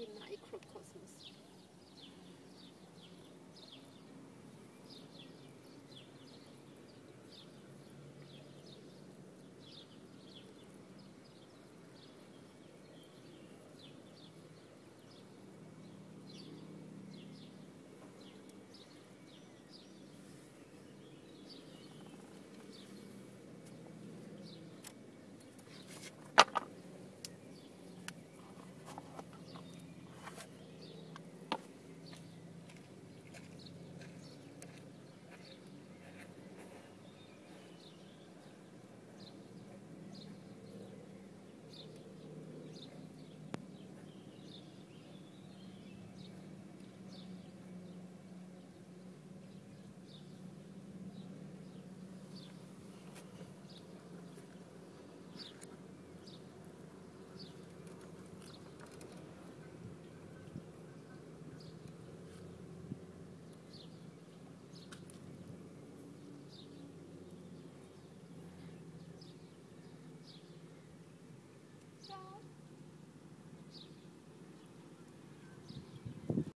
ที่ไหน